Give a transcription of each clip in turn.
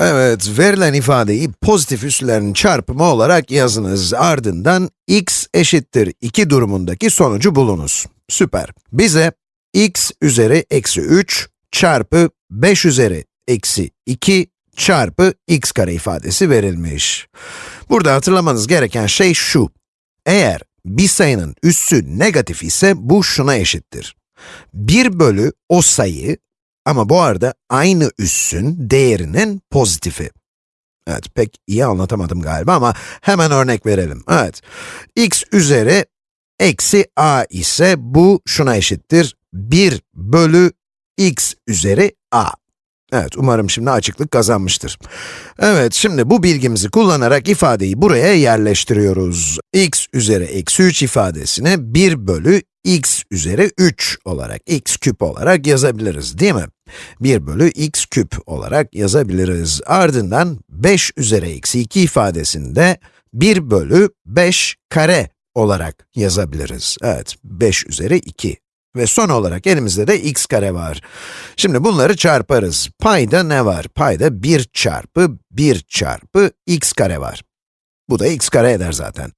Evet, verilen ifadeyi pozitif üslerin çarpımı olarak yazınız. Ardından x eşittir 2 durumundaki sonucu bulunuz. Süper. Bize x üzeri eksi 3 çarpı 5 üzeri eksi 2 çarpı x kare ifadesi verilmiş. Burada hatırlamanız gereken şey şu. Eğer bir sayının üssü negatif ise bu şuna eşittir. 1 bölü o sayı ama bu arada aynı üssün değerinin pozitifi. Evet, pek iyi anlatamadım galiba ama hemen örnek verelim. Evet, x üzeri eksi a ise bu şuna eşittir. 1 bölü x üzeri a. Evet, umarım şimdi açıklık kazanmıştır. Evet, şimdi bu bilgimizi kullanarak ifadeyi buraya yerleştiriyoruz. x üzeri eksi 3 ifadesini 1 bölü x üzeri 3 olarak, x küp olarak yazabiliriz, değil mi? 1 bölü x küp olarak yazabiliriz. Ardından 5 üzeri eksi 2 ifadesinde 1 bölü 5 kare olarak yazabiliriz. Evet, 5 üzeri 2. Ve son olarak elimizde de x kare var. Şimdi bunları çarparız. Payda ne var? Payda 1 çarpı 1 çarpı x kare var. Bu da x kare eder zaten.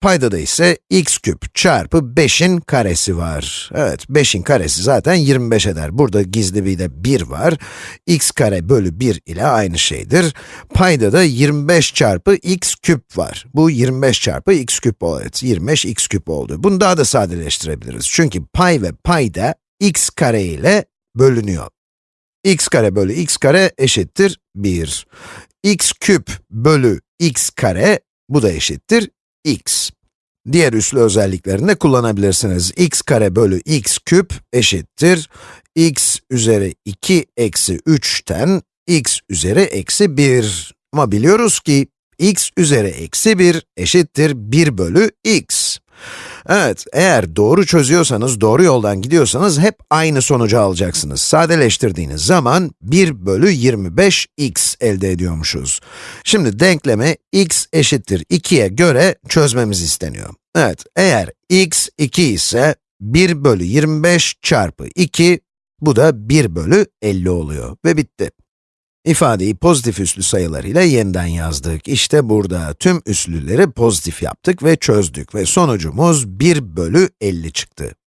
Paydada ise x küp çarpı 5'in karesi var. Evet, 5'in karesi zaten 25 eder. Burada gizli bir de 1 var. x kare bölü 1 ile aynı şeydir. Paydada 25 çarpı x küp var. Bu 25 çarpı x küp oldu. Evet, 25 x küp oldu. Bunu daha da sadeleştirebiliriz. Çünkü pay ve payda x kare ile bölünüyor. x kare bölü x kare eşittir 1. x küp bölü x kare, bu da eşittir x. Diğer üslü özelliklerini de kullanabilirsiniz. x kare bölü x küp eşittir x üzeri 2 eksi 3'ten x üzeri eksi 1. Ama biliyoruz ki x üzeri eksi 1 eşittir 1 bölü x. Evet, eğer doğru çözüyorsanız, doğru yoldan gidiyorsanız hep aynı sonucu alacaksınız. Sadeleştirdiğiniz zaman 1 bölü 25x elde ediyormuşuz. Şimdi denklemi x eşittir 2'ye göre çözmemiz isteniyor. Evet, eğer x 2 ise 1 bölü 25 çarpı 2, bu da 1 bölü 50 oluyor ve bitti. İfadeyi pozitif üslü sayılarıyla yeniden yazdık. İşte burada tüm üslüleri pozitif yaptık ve çözdük ve sonucumuz 1 bölü 50 çıktı.